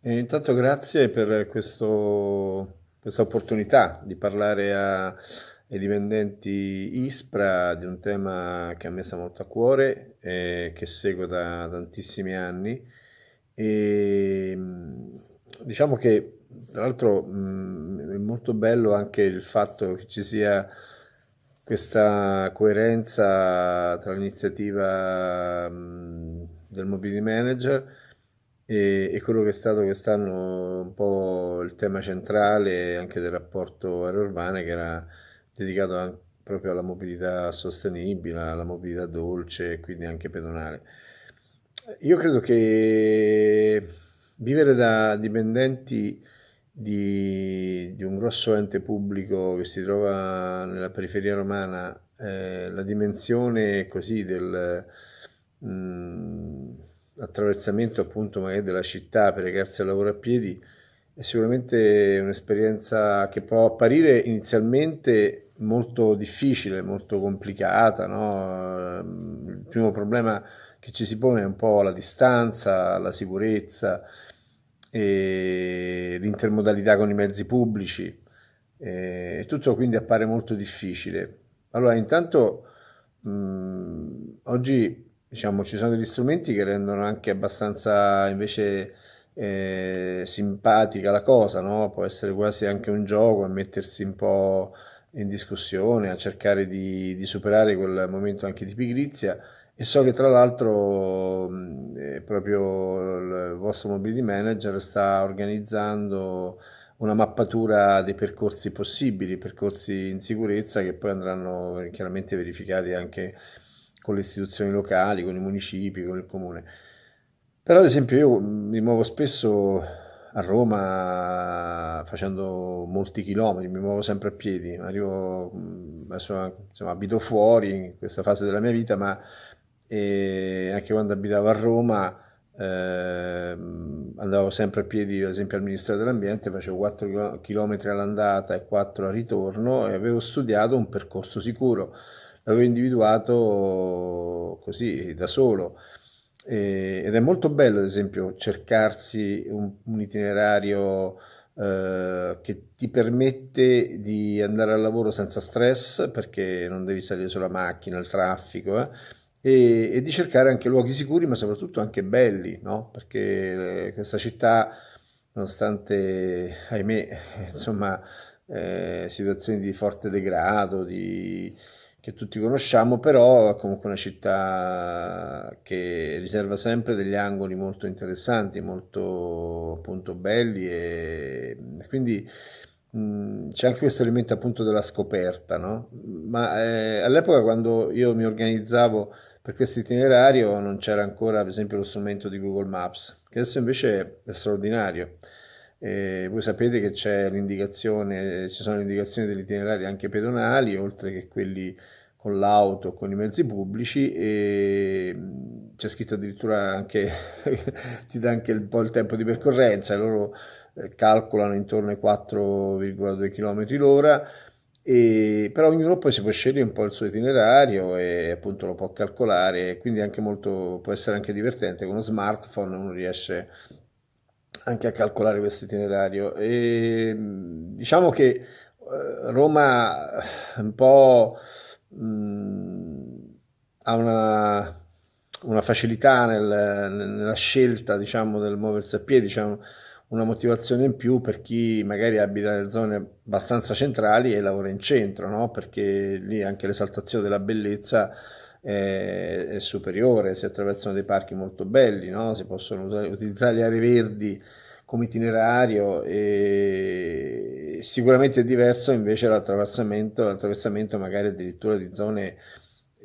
E intanto grazie per questo- questa opportunità di parlare a- ai dipendenti ISPRA di un tema che a me sta molto a cuore e che seguo da tantissimi anni. E, mh, diciamo che tra l'altro mh, è molto bello anche il fatto che ci sia questa coerenza tra l'iniziativa mh, del Mobility Manager e, e quello che è stato quest'anno un po' il tema centrale anche del rapporto aereo urbane che era dedicato an- proprio alla mobilità sostenibile, alla mobilità dolce e quindi anche pedonale. Io credo che vivere da dipendenti di, di un grosso ente pubblico che si trova nella periferia romana, eh, la dimensione così del mh, attraversamento appunto magari della città per recarsi al lavoro a piedi è sicuramente un'esperienza che può apparire inizialmente molto difficile, molto complicata, no? Il primo problema che ci si pone è un po' la distanza, la sicurezza l'intermodalità con i mezzi pubblici e tutto quindi appare molto difficile. Allora, intanto mh, oggi diciamo, ci sono degli strumenti che rendono anche abbastanza invece eh, simpatica la cosa, no? Può essere quasi anche un gioco a mettersi un po' in discussione, a cercare di, di superare quel momento anche di pigrizia. E so che tra l'altro eh, proprio il vostro mobility manager sta organizzando una mappatura dei percorsi possibili, percorsi in sicurezza che poi andranno chiaramente verificati anche con le istituzioni locali, con i municipi, con il comune. Però ad esempio io mi muovo spesso a Roma facendo molti chilometri, mi muovo sempre a piedi, arrivo, adesso insomma, abito fuori in questa fase della mia vita, ma eh, anche quando abitavo a Roma eh, andavo sempre a piedi, ad esempio al Ministero dell'Ambiente, facevo 4 km all'andata e 4 al ritorno e avevo studiato un percorso sicuro, l'avevo individuato così da solo. Ed è molto bello, ad esempio, cercarsi un, un itinerario eh, che ti permette di andare al lavoro senza stress, perché non devi salire sulla macchina, il traffico, eh, e, e di cercare anche luoghi sicuri, ma soprattutto anche belli, no? Perché eh, questa città, nonostante, ahimè, insomma, eh, situazioni di forte degrado, di che tutti conosciamo, però è comunque una città che riserva sempre degli angoli molto interessanti, molto appunto belli e quindi c'è anche questo elemento appunto della scoperta, no? Ma eh, all'epoca quando io mi organizzavo per questo itinerario non c'era ancora per esempio lo strumento di Google Maps, che adesso invece è straordinario. E voi sapete che c'è l'indicazione, ci sono indicazioni degli itinerari anche pedonali, oltre che quelli con l'auto, con i mezzi pubblici e c'è scritto addirittura anche, ti dà anche un po' il tempo di percorrenza, loro eh, calcolano intorno ai 4,2 km l'ora, e, però ognuno poi si può scegliere un po' il suo itinerario e appunto lo può calcolare, quindi anche molto, può essere anche divertente, con uno smartphone uno riesce anche a calcolare questo itinerario. E, diciamo che eh, Roma un po' mh, ha una, una facilità nel- nella scelta, diciamo, del muoversi a piedi, diciamo, una motivazione in più per chi magari abita nelle zone abbastanza centrali e lavora in centro, no? Perché lì anche l'esaltazione della bellezza è superiore, si attraversano dei parchi molto belli, no? Si possono utilizzare le aree verdi come itinerario e sicuramente è diverso invece l'attraversamento, l'attraversamento magari addirittura di zone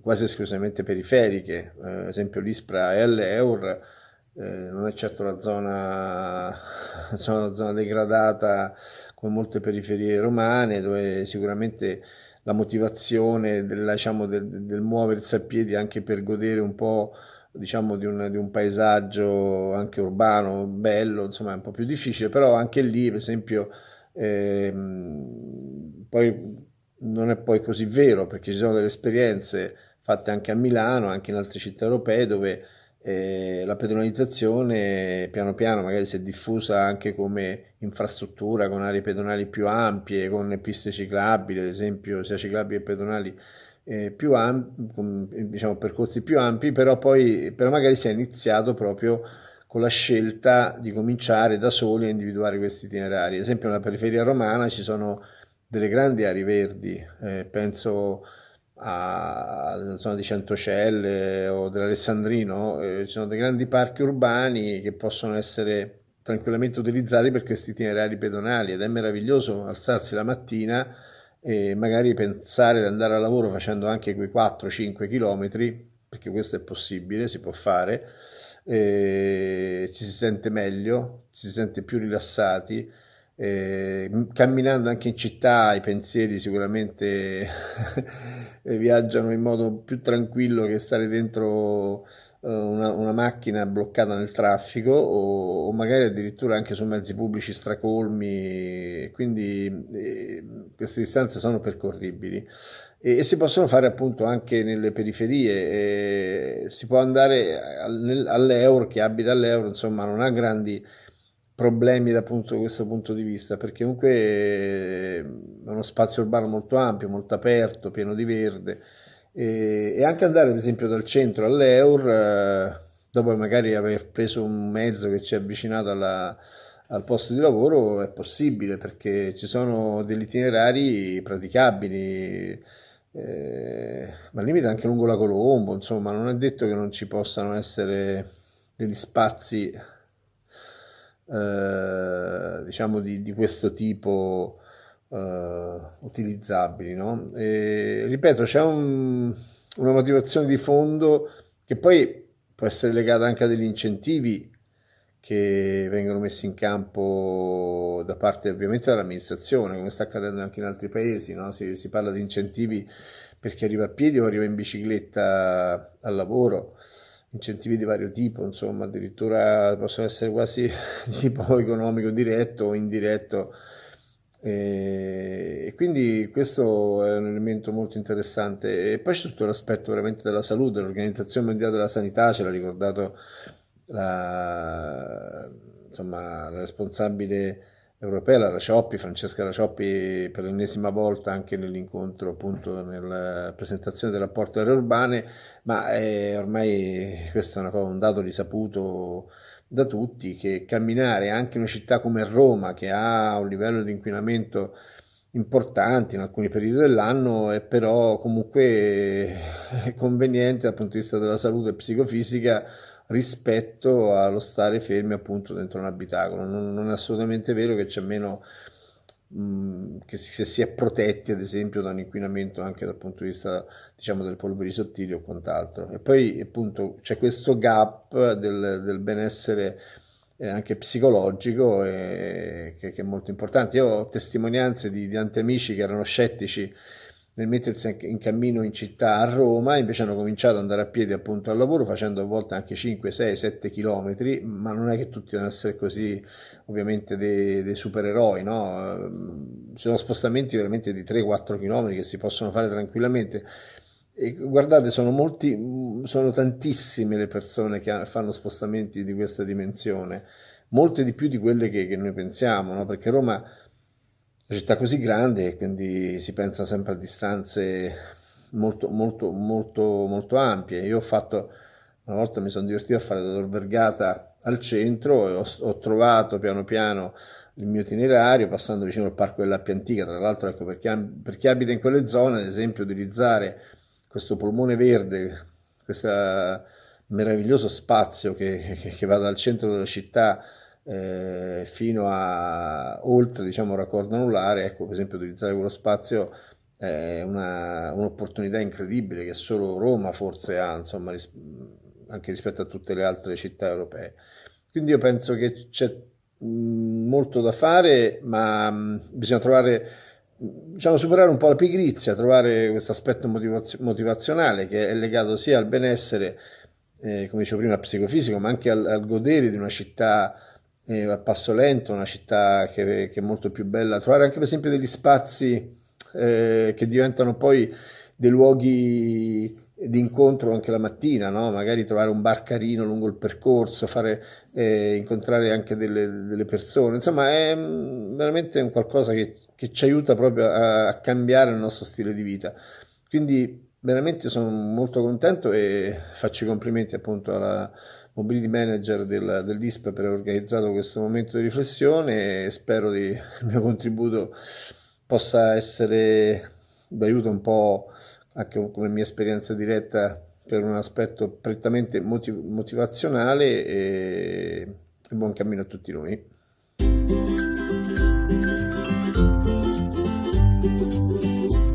quasi esclusivamente periferiche, eh, ad esempio l'Ispra e l'Eur eh, non è certo la zona, una zona degradata come molte periferie romane dove sicuramente la motivazione del, diciamo, del, del muoversi a piedi anche per godere un po' diciamo, di un, di un paesaggio anche urbano, bello, insomma è un po' più difficile, però anche lì, per esempio, ehm, poi non è poi così vero perché ci sono delle esperienze fatte anche a Milano, anche in altre città europee, dove eh, la pedonalizzazione piano piano magari si è diffusa anche come infrastruttura con aree pedonali più ampie, con piste ciclabili, ad esempio, sia ciclabili che pedonali eh, più ampi, con, diciamo percorsi più ampi, però poi però magari si è iniziato proprio con la scelta di cominciare da soli a individuare questi itinerari. Ad esempio nella periferia romana ci sono delle grandi aree verdi, eh, penso alla zona di Centocelle o dell'Alessandrino, eh, ci sono dei grandi parchi urbani che possono essere tranquillamente utilizzati per questi itinerari pedonali ed è meraviglioso alzarsi la mattina e magari pensare di andare al lavoro facendo anche quei 4-5 km, perché questo è possibile, si può fare, ci si sente meglio, ci si sente più rilassati eh, camminando anche in città i pensieri sicuramente viaggiano in modo più tranquillo che stare dentro eh, una, una, macchina bloccata nel traffico o, o, magari addirittura anche su mezzi pubblici stracolmi, quindi eh, queste distanze sono percorribili. E, e, si possono fare appunto anche nelle periferie, si può andare all'Euro, chi abita all'Euro insomma non ha grandi problemi da punto, questo punto di vista, perché comunque è uno spazio urbano molto ampio, molto aperto, pieno di verde e, e anche andare ad esempio dal centro all'Eur, eh, dopo magari aver preso un mezzo che ci ha avvicinato alla, al posto di lavoro, è possibile perché ci sono degli itinerari praticabili. Eh, ma al limite anche lungo la Colombo, insomma, non è detto che non ci possano essere degli spazi eh, diciamo di, di, questo tipo eh, utilizzabili. No? E, ripeto, c'è un, una motivazione di fondo che poi può essere legata anche a degli incentivi che vengono messi in campo da parte ovviamente dell'amministrazione, come sta accadendo anche in altri paesi, no? si, si, parla di incentivi per chi arriva a piedi o arriva in bicicletta al lavoro, incentivi di vario tipo, insomma, addirittura possono essere quasi di tipo economico diretto o indiretto. E quindi questo è un elemento molto interessante. E poi c'è tutto l'aspetto veramente della salute, l'Organizzazione Mondiale della Sanità ce l'ha ricordato la, insomma, la responsabile europea, la Racioppi, Francesca Racioppi per l'ennesima volta anche nell'incontro appunto nella presentazione del rapporto aree urbane, ma è, ormai questo è una un dato risaputo da tutti che camminare anche in una città come Roma che ha un livello di inquinamento importante in alcuni periodi dell'anno è però comunque conveniente dal punto di vista della salute psicofisica rispetto allo stare fermi appunto dentro un abitacolo. Non, non è assolutamente vero che c'è meno che, si, che si è protetti ad esempio da un inquinamento anche dal punto di vista diciamo delle polveri sottili o quant'altro. E poi appunto c'è questo gap del, del benessere eh, anche psicologico eh, che, che, è molto importante. Io ho testimonianze di, di tanti amici che erano scettici nel mettersi in cammino in città a Roma, invece hanno cominciato ad andare a piedi appunto al lavoro facendo a volte anche 5, 6, 7 chilometri, ma non è che tutti devono essere così ovviamente dei, dei supereroi, no? Ci sono spostamenti veramente di 3-4 chilometri che si possono fare tranquillamente. E guardate, sono, molti, sono tantissime le persone che fanno spostamenti di questa dimensione, molte di più di quelle che, che noi pensiamo, no? perché Roma una città così grande e quindi si pensa sempre a distanze molto, molto, molto, molto ampie. Io ho fatto, una volta mi sono divertito a fare da Tor al centro e ho, ho, trovato piano piano il mio itinerario passando vicino al parco dell'Appia Antica. Tra l'altro, ecco, per chi, per chi abita in quelle zone, ad esempio, utilizzare questo polmone verde, questo meraviglioso spazio che, che, che va dal centro della città eh, fino a oltre diciamo raccordo anulare, ecco per esempio utilizzare quello spazio è un'opportunità incredibile che solo Roma forse ha, insomma, ris- anche rispetto a tutte le altre città europee. Quindi io penso che c'è molto da fare, ma bisogna trovare, diciamo, superare un po' la pigrizia, trovare questo aspetto motivaz- motivazionale che è legato sia al benessere, eh, come dicevo prima, psicofisico, ma anche al, al godere di una città eh, a passo lento, una città che, che, è molto più bella, trovare anche per esempio degli spazi eh, che diventano poi dei luoghi di incontro anche la mattina, no? magari trovare un bar carino lungo il percorso, fare, eh, incontrare anche delle, delle, persone, insomma è mm, veramente un qualcosa che, che ci aiuta proprio a, a, cambiare il nostro stile di vita. Quindi veramente sono molto contento e faccio i complimenti appunto alla mobility manager del, dell'ISP per aver organizzato questo momento di riflessione e spero che il mio contributo possa essere d'aiuto un po' anche come mia esperienza diretta per un aspetto prettamente motiv motivazionale e, e buon cammino a tutti noi. Thank you.